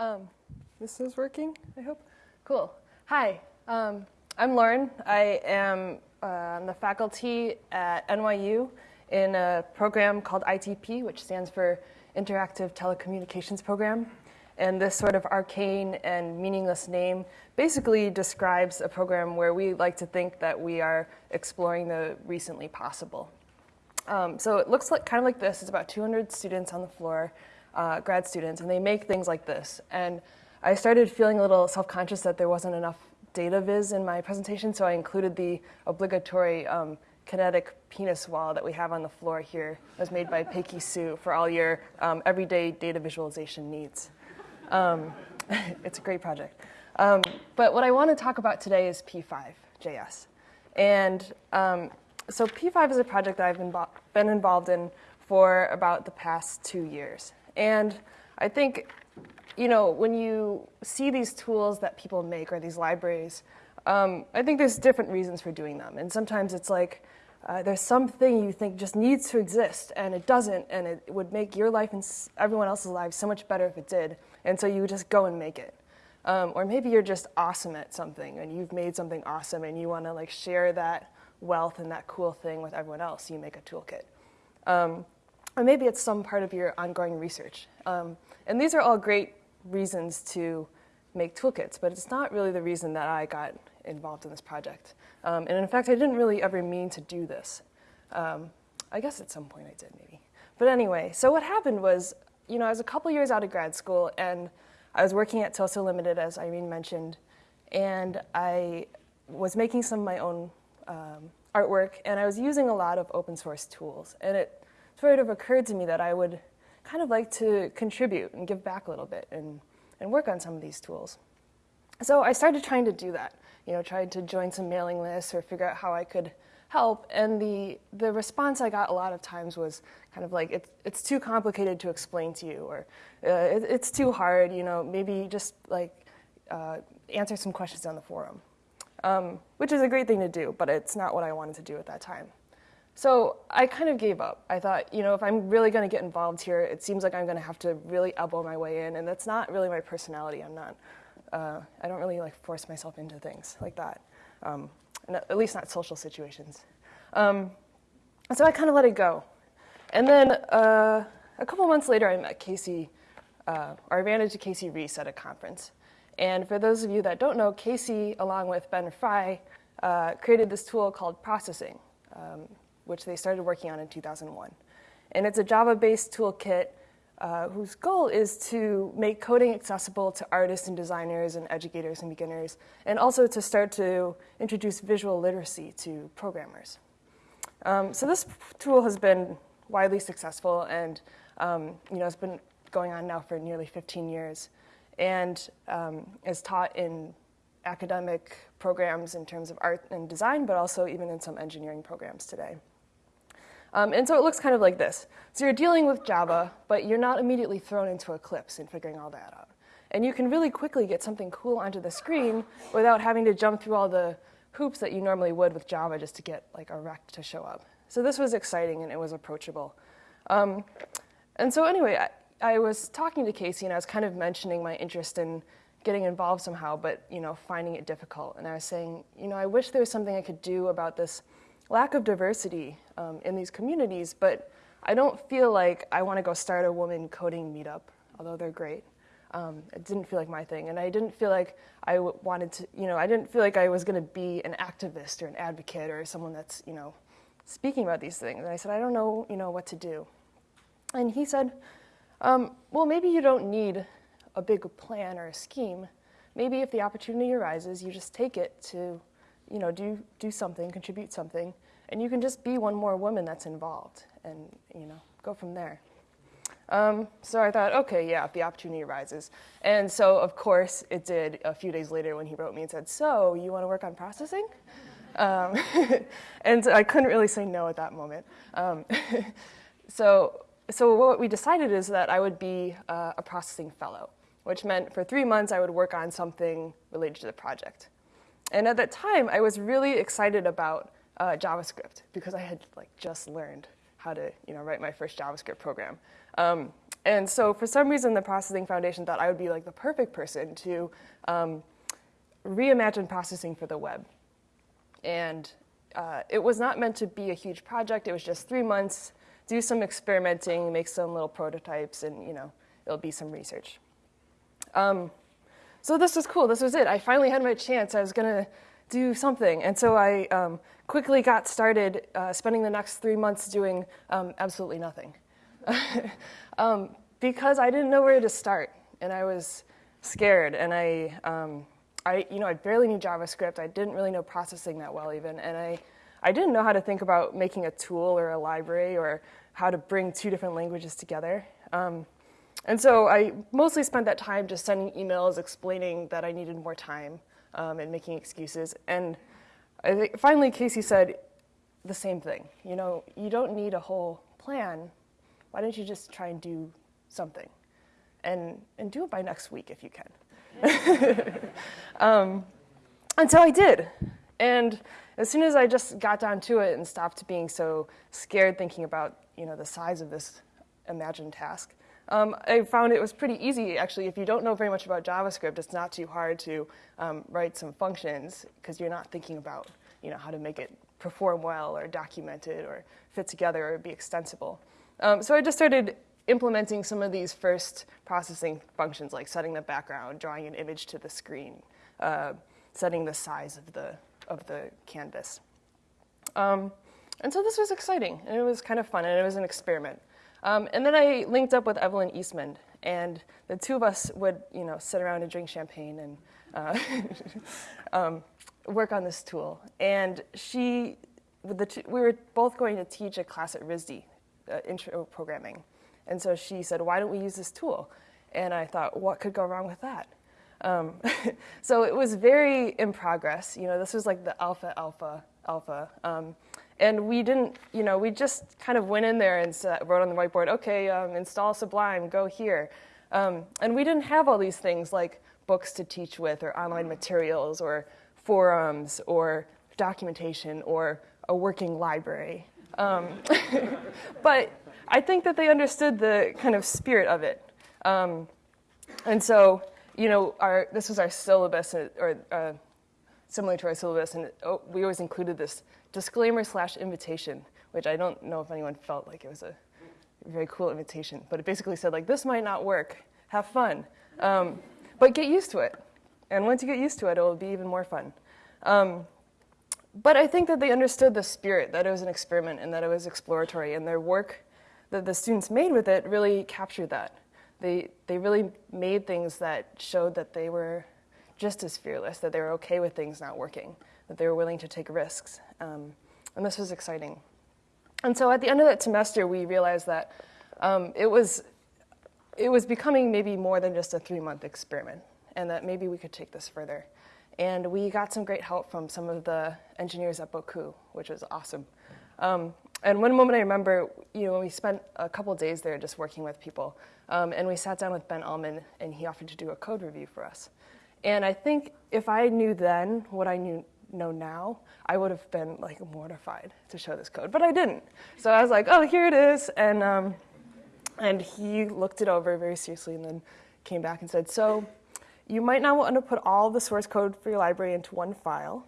Um, this is working, I hope. Cool. Hi, um, I'm Lauren. I am uh, on the faculty at NYU in a program called ITP, which stands for Interactive Telecommunications Program. And this sort of arcane and meaningless name basically describes a program where we like to think that we are exploring the recently possible. Um, so it looks like kind of like this. It's about 200 students on the floor, uh, grad students, and they make things like this. And I started feeling a little self-conscious that there wasn't enough data viz in my presentation, so I included the obligatory um, kinetic penis wall that we have on the floor here. It was made by Peiki Su for all your um, everyday data visualization needs. Um, it's a great project. Um, but what I want to talk about today is P5.js. And um, so P5 is a project that I've been, been involved in for about the past two years. And I think you know, when you see these tools that people make or these libraries, um, I think there's different reasons for doing them. And sometimes it's like uh, there's something you think just needs to exist and it doesn't, and it would make your life and everyone else's lives so much better if it did. And so you just go and make it. Um, or maybe you're just awesome at something and you've made something awesome and you want to like share that wealth and that cool thing with everyone else. You make a toolkit. Um, or maybe it's some part of your ongoing research. Um, and these are all great reasons to make toolkits, but it's not really the reason that I got involved in this project. Um, and in fact, I didn't really ever mean to do this. Um, I guess at some point I did, maybe. But anyway, so what happened was, you know, I was a couple years out of grad school, and I was working at Sosolimited, as Irene mentioned, and I was making some of my own um, artwork, and I was using a lot of open source tools. And it sort of occurred to me that I would kind of like to contribute and give back a little bit and, and work on some of these tools. So I started trying to do that, you know, tried to join some mailing lists or figure out how I could help. And the, the response I got a lot of times was kind of like, it, it's too complicated to explain to you, or uh, it, it's too hard, you know, maybe just like uh, answer some questions on the forum. Um, which is a great thing to do, but it's not what I wanted to do at that time. So I kind of gave up. I thought, you know, if I'm really going to get involved here, it seems like I'm going to have to really elbow my way in, and that's not really my personality. I'm not. Uh, I don't really like force myself into things like that, um, at least not social situations. Um, so I kind of let it go, and then uh, a couple months later, I met Casey, uh, or ran into Casey Reas at a conference. And for those of you that don't know, Casey, along with Ben Fry, uh, created this tool called processing. Um, which they started working on in 2001. And it's a Java-based toolkit uh, whose goal is to make coding accessible to artists and designers and educators and beginners, and also to start to introduce visual literacy to programmers. Um, so this tool has been widely successful and um, you know, it's been going on now for nearly 15 years and um, is taught in academic programs in terms of art and design, but also even in some engineering programs today. Um, and so it looks kind of like this. So you're dealing with Java, but you're not immediately thrown into Eclipse and figuring all that out. And you can really quickly get something cool onto the screen without having to jump through all the hoops that you normally would with Java just to get like a rect to show up. So this was exciting and it was approachable. Um, and so anyway, I, I was talking to Casey and I was kind of mentioning my interest in getting involved somehow, but you know, finding it difficult. And I was saying, you know, I wish there was something I could do about this lack of diversity um, in these communities, but I don't feel like I want to go start a woman coding meetup, although they're great. Um, it didn't feel like my thing, and I didn't feel like I wanted to, you know, I didn't feel like I was going to be an activist or an advocate or someone that's, you know, speaking about these things. And I said, I don't know, you know, what to do. And he said, um, well, maybe you don't need a big plan or a scheme. Maybe if the opportunity arises, you just take it to you know, do, do something, contribute something, and you can just be one more woman that's involved and, you know, go from there. Um, so I thought, okay, yeah, if the opportunity arises. And so, of course, it did a few days later when he wrote me and said, so you want to work on processing? Um, and I couldn't really say no at that moment. Um, so, so what we decided is that I would be uh, a processing fellow, which meant for three months I would work on something related to the project. And at that time, I was really excited about uh, JavaScript because I had like just learned how to you know, write my first JavaScript program. Um, and so for some reason, the Processing Foundation thought I would be like the perfect person to um, reimagine processing for the web. And uh, it was not meant to be a huge project. It was just three months, do some experimenting, make some little prototypes, and you know, it'll be some research. Um, so this was cool. This was it. I finally had my chance. I was gonna do something, and so I um, quickly got started uh, spending the next three months doing um, absolutely nothing, um, because I didn't know where to start, and I was scared, and I um, I, you know, I barely knew JavaScript. I didn't really know processing that well even, and I, I didn't know how to think about making a tool or a library or how to bring two different languages together. Um, and so I mostly spent that time just sending emails explaining that I needed more time um, and making excuses. And finally Casey said the same thing. You know, you don't need a whole plan. Why don't you just try and do something? And, and do it by next week if you can. um, and so I did. And as soon as I just got down to it and stopped being so scared thinking about you know, the size of this imagined task, um, I found it was pretty easy, actually. If you don't know very much about JavaScript, it's not too hard to um, write some functions because you're not thinking about you know, how to make it perform well or document it or fit together or be extensible. Um, so I just started implementing some of these first processing functions, like setting the background, drawing an image to the screen, uh, setting the size of the, of the canvas. Um, and so this was exciting, and it was kind of fun, and it was an experiment. Um, and then I linked up with Evelyn Eastmond, and the two of us would, you know, sit around and drink champagne and uh, um, work on this tool. And she, we were both going to teach a class at RISD, uh, intro programming. And so she said, why don't we use this tool? And I thought, what could go wrong with that? Um, so it was very in progress. You know, this was like the alpha, alpha, alpha. Um, and we didn't, you know, we just kind of went in there and wrote on the whiteboard, okay, um, install Sublime, go here. Um, and we didn't have all these things like books to teach with or online materials or forums or documentation or a working library. Um, but I think that they understood the kind of spirit of it. Um, and so, you know, our, this was our syllabus, uh, or uh, similar to our syllabus, and oh, we always included this disclaimer slash invitation, which I don't know if anyone felt like it was a very cool invitation, but it basically said like, this might not work, have fun, um, but get used to it. And once you get used to it, it will be even more fun. Um, but I think that they understood the spirit, that it was an experiment and that it was exploratory, and their work that the students made with it really captured that. They, they really made things that showed that they were just as fearless, that they were okay with things not working, that they were willing to take risks. Um, and this was exciting. And so at the end of that semester, we realized that um, it, was, it was becoming maybe more than just a three-month experiment, and that maybe we could take this further. And we got some great help from some of the engineers at Bocoup, which was awesome. Um, and one moment I remember, you know, we spent a couple days there just working with people, um, and we sat down with Ben Alman, and he offered to do a code review for us. And I think if I knew then what I knew know now, I would have been like mortified to show this code, but I didn't. So I was like, oh, here it is, and um, and he looked it over very seriously, and then came back and said, so you might not want to put all the source code for your library into one file.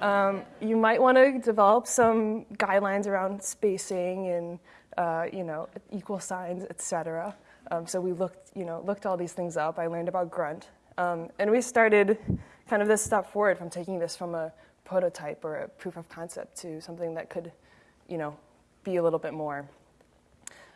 Um, you might want to develop some guidelines around spacing and uh, you know equal signs, etc. Um, so we looked, you know, looked all these things up. I learned about Grunt, um, and we started kind of this step forward from taking this from a prototype or a proof of concept to something that could, you know, be a little bit more.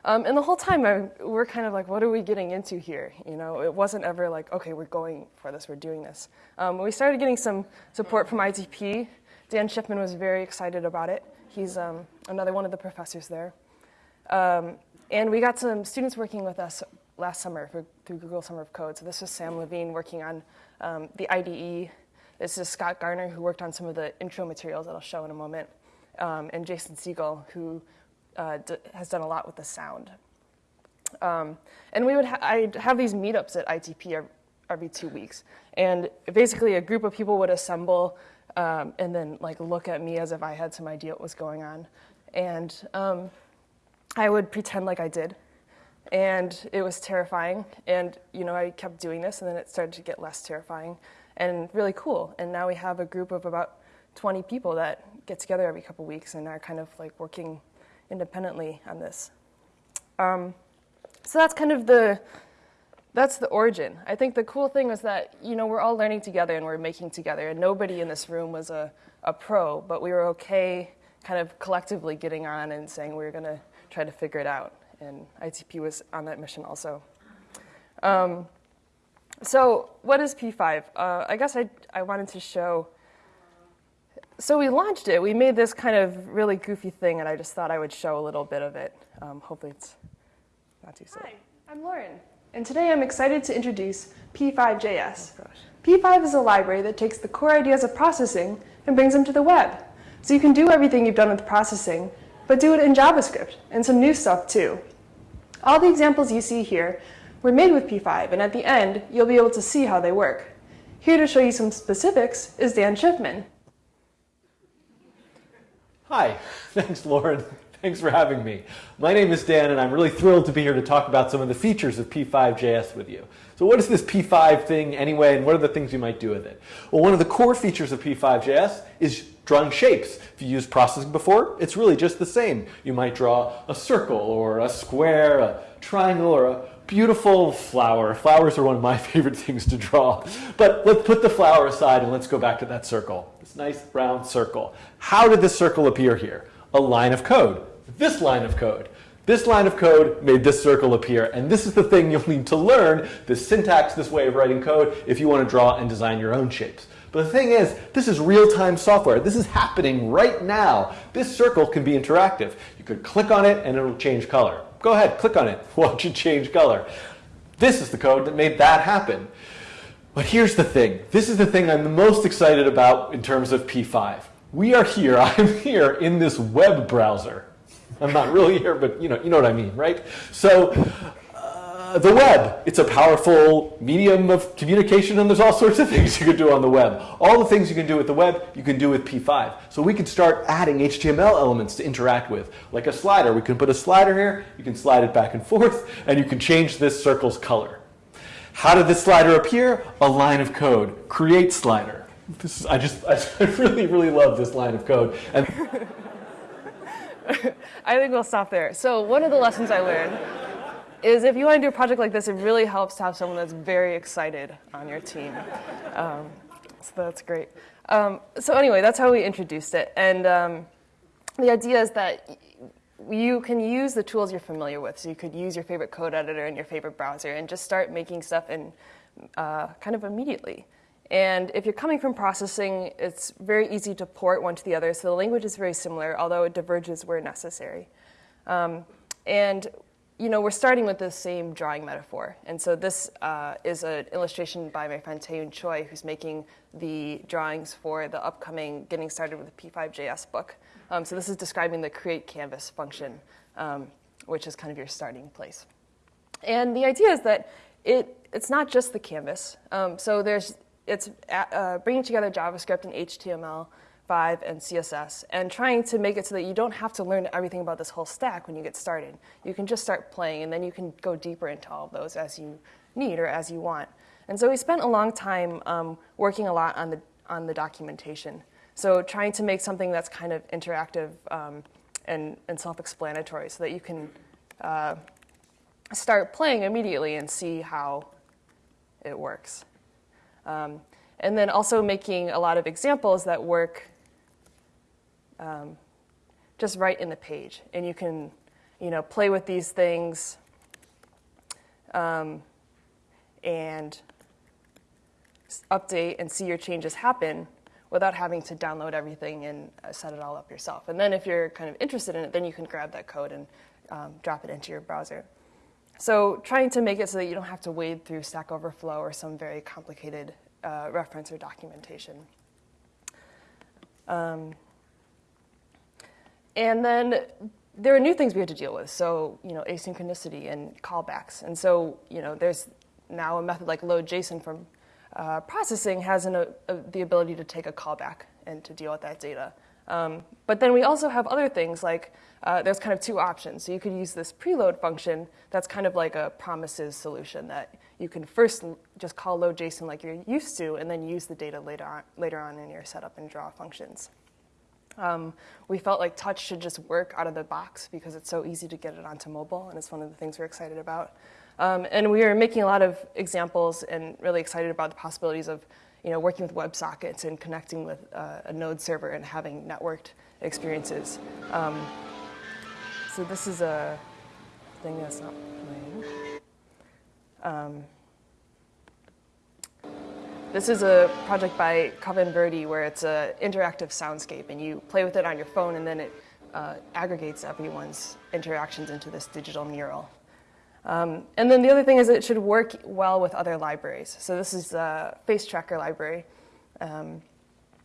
Um, and the whole time I, we're kind of like, what are we getting into here? You know, it wasn't ever like, okay, we're going for this, we're doing this. Um, we started getting some support from ITP. Dan Shiffman was very excited about it. He's um, another one of the professors there. Um, and we got some students working with us last summer for, through Google Summer of Code. So this was Sam Lavigne working on um, the IDE. This is Scott Garner, who worked on some of the intro materials that I'll show in a moment, um, and Jason Sigal, who uh, has done a lot with the sound. Um, and we would ha I'd have these meetups at ITP every two weeks. And basically a group of people would assemble um, and then like look at me as if I had some idea what was going on. And um, I would pretend like I did. And it was terrifying. And you know, I kept doing this, and then it started to get less terrifying and really cool. And now we have a group of about 20 people that get together every couple weeks and are kind of like working independently on this. Um, so that's kind of the that's the origin. I think the cool thing was that you know we're all learning together and we're making together, and nobody in this room was a, a pro, but we were okay, kind of collectively getting on and saying we were going to try to figure it out. And ITP was on that mission also. Um, so what is P5? Uh, I guess I I wanted to show. So we launched it. We made this kind of really goofy thing, and I just thought I would show a little bit of it. Um, hopefully, it's not too silly. Hi, I'm Lauren. And today I'm excited to introduce P5JS. Oh, P5 is a library that takes the core ideas of processing and brings them to the web. So you can do everything you've done with processing, but do it in JavaScript and some new stuff too. All the examples you see here were made with P5, and at the end, you'll be able to see how they work. Here to show you some specifics is Dan Shiffman. Hi, thanks Lauren. Thanks for having me. My name is Dan and I'm really thrilled to be here to talk about some of the features of P5JS with you. So what is this P5 thing anyway and what are the things you might do with it? Well, one of the core features of P5JS is drawing shapes. If you used processing before, it's really just the same. You might draw a circle or a square, a triangle, or a beautiful flower. Flowers are one of my favorite things to draw. But let's put the flower aside and let's go back to that circle. This nice round circle. How did this circle appear here? A line of code this line of code. This line of code made this circle appear, and this is the thing you'll need to learn, this syntax, this way of writing code, if you want to draw and design your own shapes. But the thing is, this is real-time software. This is happening right now. This circle can be interactive. You could click on it and it'll change color. Go ahead, click on it, watch it change color. This is the code that made that happen. But here's the thing. This is the thing I'm the most excited about in terms of P5. We are here, I'm here in this web browser. I'm not really here, but you know, you know what I mean, right? So uh, the web, it's a powerful medium of communication and there's all sorts of things you can do on the web. All the things you can do with the web, you can do with P5. So we can start adding HTML elements to interact with, like a slider. We can put a slider here, you can slide it back and forth, and you can change this circle's color. How did this slider appear? A line of code, create slider. This is, I just, I really, really love this line of code. And I think we'll stop there. So one of the lessons I learned is if you want to do a project like this, it really helps to have someone that's very excited on your team. Um, so that's great. Um, so anyway, that's how we introduced it. And um, the idea is that you can use the tools you're familiar with. So you could use your favorite code editor and your favorite browser and just start making stuff in uh, kind of immediately. And if you're coming from processing, it's very easy to port one to the other. So the language is very similar, although it diverges where necessary. Um, and you know, we're starting with the same drawing metaphor. And so this uh, is an illustration by my friend Taeyoon Choi, who's making the drawings for the upcoming Getting Started with the P5JS book. Um, so this is describing the create canvas function, um, which is kind of your starting place. And the idea is that it, it's not just the canvas. Um, so there's it's uh, bringing together JavaScript and HTML, 5 and CSS, and trying to make it so that you don't have to learn everything about this whole stack when you get started. You can just start playing, and then you can go deeper into all of those as you need or as you want. And so we spent a long time um, working a lot on the, on the documentation. So trying to make something that's kind of interactive um, and, and self-explanatory so that you can uh, start playing immediately and see how it works. Um, and then also making a lot of examples that work um, just right in the page. And you can, you know, play with these things um, and update and see your changes happen without having to download everything and uh, set it all up yourself. And then if you're kind of interested in it, then you can grab that code and um, drop it into your browser. So trying to make it so that you don't have to wade through Stack Overflow or some very complicated uh, reference or documentation. Um, and then there are new things we had to deal with. So, you know, asynchronicity and callbacks. And so, you know, there's now a method like load JSON from uh, processing has an, a, uh, a, the ability to take a callback and to deal with that data. Um, but then we also have other things like uh, there's kind of two options. So you could use this preload function that's kind of like a promises solution that you can first just call load JSON like you're used to, and then use the data later on, later on in your setup and draw functions. Um, we felt like touch should just work out of the box because it's so easy to get it onto mobile, and it's one of the things we're excited about. Um, and we are making a lot of examples and really excited about the possibilities of you know, working with WebSockets and connecting with uh, a node server and having networked experiences. Um, so this is a thing that's not playing. This is a project by Coven Verde where it's an interactive soundscape, and you play with it on your phone, and then it uh, aggregates everyone's interactions into this digital mural. Um, and then the other thing is it should work well with other libraries. So this is a face tracker library. Um,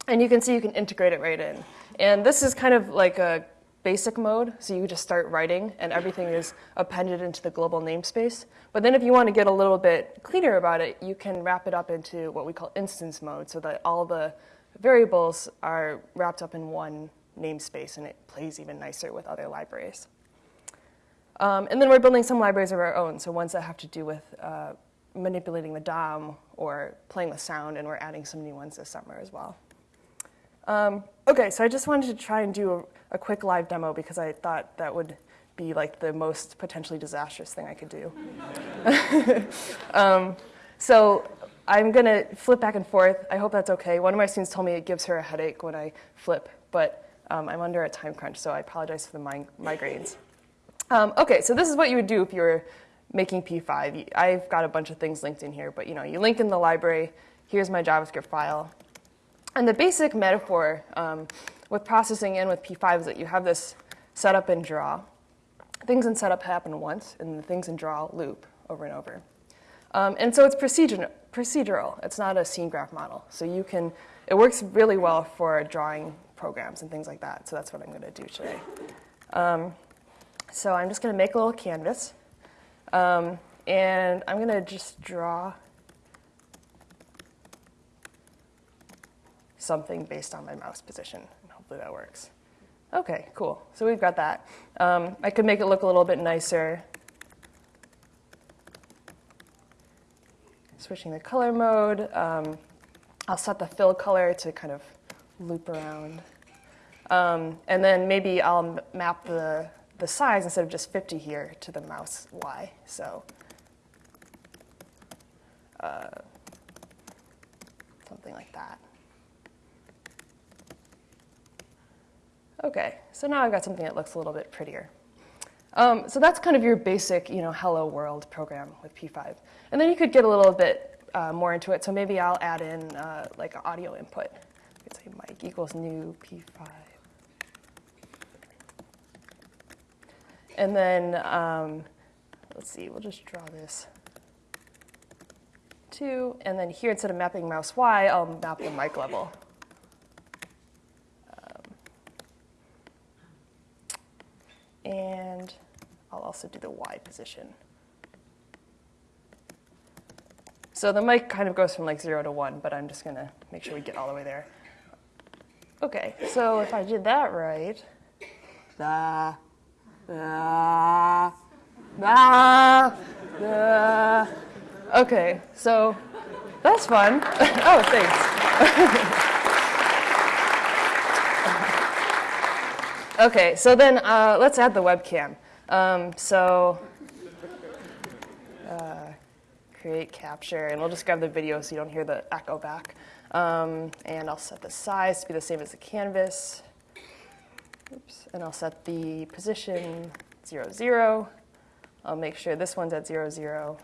and you can see you can integrate it right in. And this is kind of like a basic mode, so you just start writing and everything is appended into the global namespace. But then if you want to get a little bit cleaner about it, you can wrap it up into what we call instance mode so that all the variables are wrapped up in one namespace and it plays even nicer with other libraries. Um, and then we're building some libraries of our own, so ones that have to do with uh, manipulating the DOM or playing with sound, and we're adding some new ones this summer as well. Um, okay, so I just wanted to try and do a, a, quick live demo because I thought that would be like the most potentially disastrous thing I could do. um, so I'm going to flip back and forth. I hope that's okay. One of my students told me it gives her a headache when I flip, but um, I'm under a time crunch, so I apologize for the mig migraines. Um, okay, so this is what you would do if you were making P5. I've got a bunch of things linked in here, but you know, you link in the library. Here's my JavaScript file. And the basic metaphor um, with processing in with P5 is that you have this setup and draw. Things in setup happen once, and the things in draw loop over and over. Um, and so it's procedural. It's not a scene graph model. So you can, it works really well for drawing programs and things like that. So that's what I'm going to do today. Um, so I'm just going to make a little canvas. Um, and I'm going to just draw something based on my mouse position. And hopefully that works. OK, cool. So we've got that. Um, I could make it look a little bit nicer. Switching the color mode. Um, I'll set the fill color to kind of loop around. Um, and then maybe I'll map the the size instead of just 50 here to the mouse Y. So uh, something like that. Okay, so now I've got something that looks a little bit prettier. Um, so that's kind of your basic, you know, hello world program with P5. And then you could get a little bit uh, more into it. So maybe I'll add in uh, like audio input. Let's say mic equals new P5. And then, um, let's see, we'll just draw this. Two, and then here, instead of mapping mouse Y, I'll map the mic level. And I'll also do the Y position. So the mic kind of goes from like zero to one, but I'm just going to make sure we get all the way there. Okay, so if I did that right, the Ah, ah, ah. Okay, so that's fun. oh, thanks. okay, so then uh, let's add the webcam. Um, so uh, create capture, and we'll just grab the video so you don't hear the echo back. Um, and I'll set the size to be the same as the canvas. Oops, and I'll set the position 0, 0. I'll make sure this one's at 0, 0.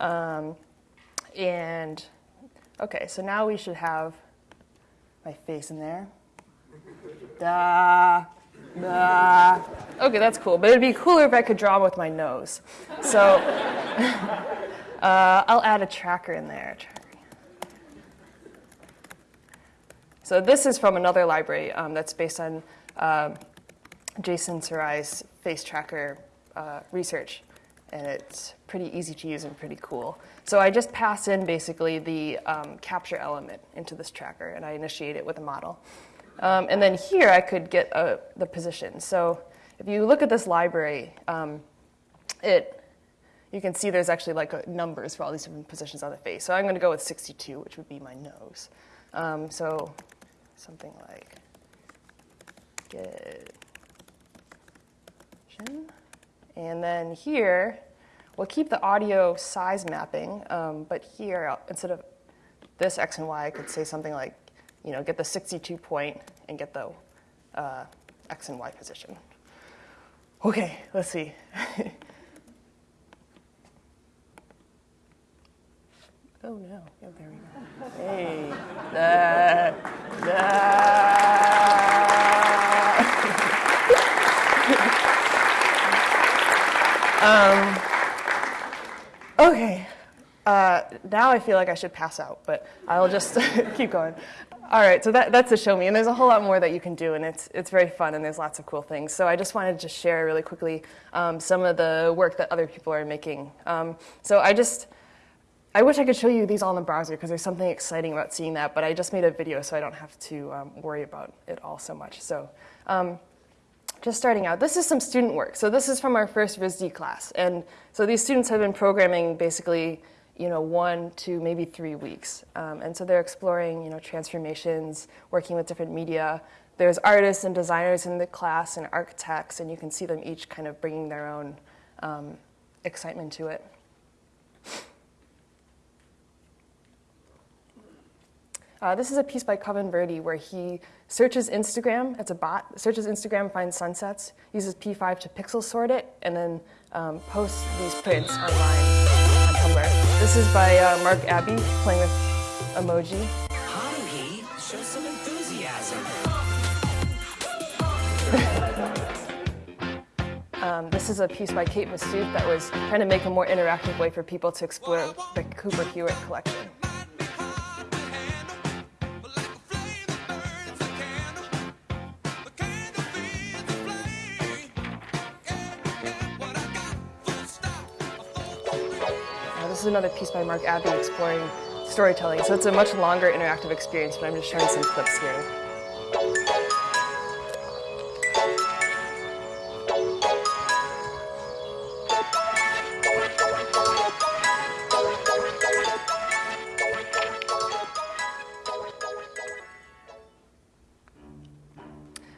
Um, and okay, so now we should have my face in there. Da, da. Okay, that's cool. But it'd be cooler if I could draw with my nose. So uh, I'll add a tracker in there. So this is from another library um, that's based on uh, Jason Saragih's face tracker uh, research. And it's pretty easy to use and pretty cool. So I just pass in basically the um, capture element into this tracker, and I initiate it with a model. Um, and then here I could get uh, the position. So if you look at this library, um, it you can see there's actually like numbers for all these different positions on the face. So I'm going to go with 62, which would be my nose. Um, so something like get and then here, we'll keep the audio size mapping, um, but here, instead of this x and y, I could say something like, you know, get the 62 point and get the uh, x and y position. Okay, let's see. Oh no. Oh, there we go. Hey. Da, da. Um, okay. Uh, now I feel like I should pass out, but I'll just keep going. All right, so that, that's a show me, and there's a whole lot more that you can do, and it's, it's very fun, and there's lots of cool things. So I just wanted to share really quickly um, some of the work that other people are making. Um, so I just I wish I could show you these all in the browser because there's something exciting about seeing that, but I just made a video so I don't have to um, worry about it all so much. So um, just starting out, this is some student work. So this is from our first RISD class. And so these students have been programming basically you know, one to maybe three weeks. Um, and so they're exploring, you know, transformations, working with different media. There's artists and designers in the class and architects, and you can see them each kind of bringing their own um, excitement to it. Uh, this is a piece by Coven Verdi where he searches Instagram. It's a bot. Searches Instagram, finds sunsets, uses P5 to pixel sort it, and then um, posts these prints online on Tumblr. This is by uh, Mark Abbey playing with emoji. Haruhi, show some enthusiasm. um, this is a piece by Kate Massoud that was trying to make a more interactive way for people to explore the Cooper Hewitt collection. This is another piece by Mark Abbey exploring storytelling. So it's a much longer interactive experience, but I'm just showing some clips here.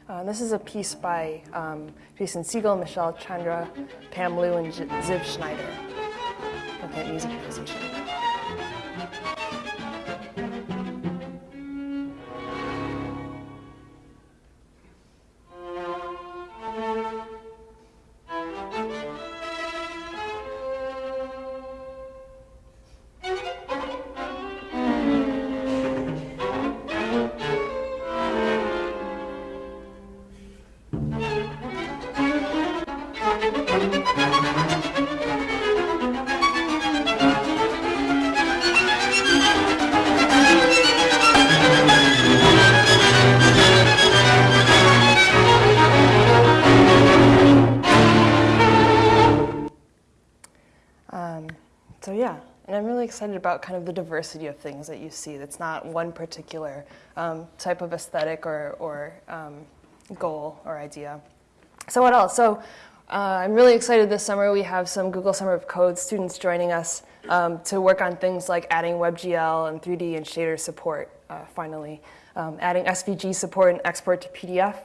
Uh, this is a piece by um, Jason Sigal, Michelle Chandra, Pam Liu, and Ziv Schneider at music musician. Excited about kind of the diversity of things that you see. That's not one particular um, type of aesthetic or, or um, goal or idea. So what else? So uh, I'm really excited this summer. We have some Google Summer of Code students joining us um, to work on things like adding WebGL and 3D and shader support, uh, finally. Um, adding SVG support and export to PDF.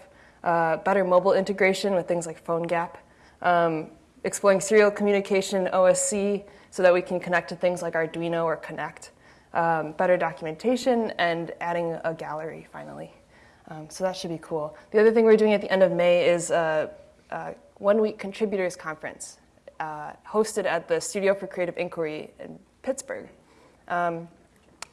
Uh, better mobile integration with things like PhoneGap. Um, exploring serial communication, OSC, so that we can connect to things like Arduino or Kinect, um, better documentation, and adding a gallery finally. Um, so that should be cool. The other thing we're doing at the end of May is a, a one week contributors conference uh, hosted at the Studio for Creative Inquiry in Pittsburgh. Um,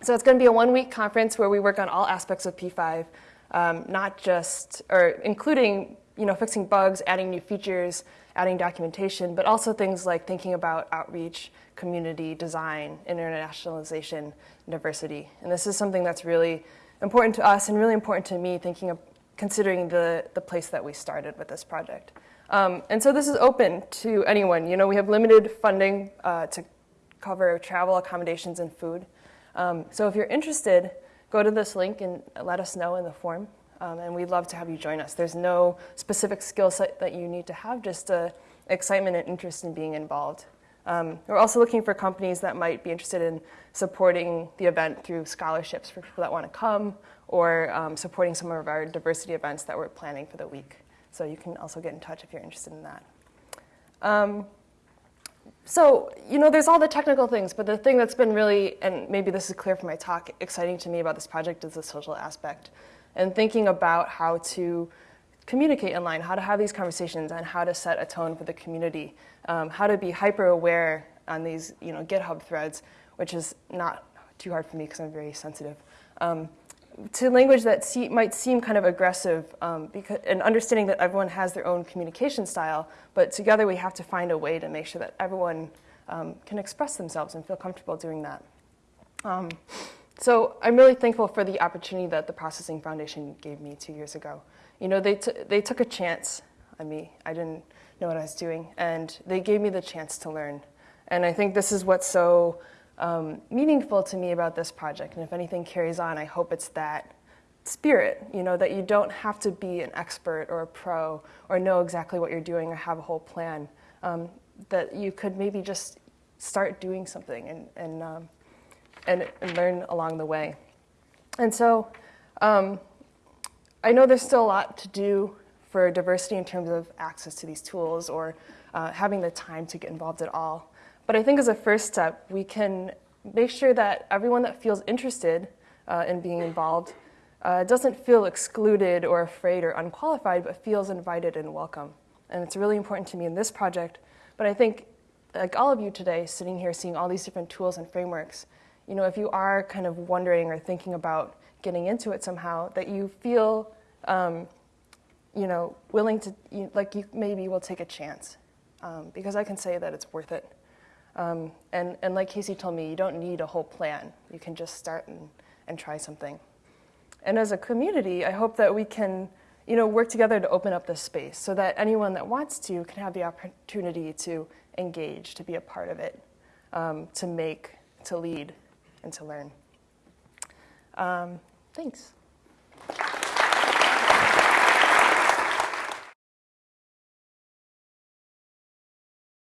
so it's going to be a one week conference where we work on all aspects of P5, um, not just, or including you know, fixing bugs, adding new features, adding documentation, but also things like thinking about outreach, community design, internationalization, diversity. And this is something that's really important to us and really important to me thinking of considering the, the place that we started with this project. Um, and so this is open to anyone. You know, we have limited funding uh, to cover travel, accommodations, and food. Um, so if you're interested, go to this link and let us know in the form. Um, and we'd love to have you join us. There's no specific skill set that you need to have, just uh, excitement and interest in being involved. Um, we're also looking for companies that might be interested in supporting the event through scholarships for people that want to come or um, supporting some of our diversity events that we're planning for the week. So you can also get in touch if you're interested in that. Um, so, you know, there's all the technical things, but the thing that's been really, and maybe this is clear from my talk, exciting to me about this project is the social aspect. And thinking about how to communicate online, how to have these conversations, and how to set a tone for the community, um, how to be hyper aware on these, you know, GitHub threads, which is not too hard for me because I'm very sensitive. Um, to language that see, might seem kind of aggressive, um, because, and understanding that everyone has their own communication style, but together we have to find a way to make sure that everyone um, can express themselves and feel comfortable doing that. So I'm really thankful for the opportunity that the Processing Foundation gave me two years ago. You know, they, they took a chance on me. I didn't know what I was doing, and they gave me the chance to learn. And I think this is what's so um, meaningful to me about this project. And if anything carries on, I hope it's that spirit, you know, that you don't have to be an expert or a pro or know exactly what you're doing or have a whole plan. Um, that you could maybe just start doing something and, and, um, and, and, learn along the way. And so um, I know there's still a lot to do for diversity in terms of access to these tools or uh, having the time to get involved at all. But I think as a first step, we can make sure that everyone that feels interested uh, in being involved uh, doesn't feel excluded or afraid or unqualified, but feels invited and welcome. And it's really important to me in this project. But I think, like all of you today, sitting here seeing all these different tools and frameworks, you know, if you are kind of wondering or thinking about getting into it somehow, that you feel, um, you know, willing to, you, like you maybe will take a chance. Um, because I can say that it's worth it. Um, and, and like Casey told me, you don't need a whole plan. You can just start and, and try something. And as a community, I hope that we can you know, work together to open up this space so that anyone that wants to can have the opportunity to engage, to be a part of it, um, to make, to lead, and to learn. Um, thanks.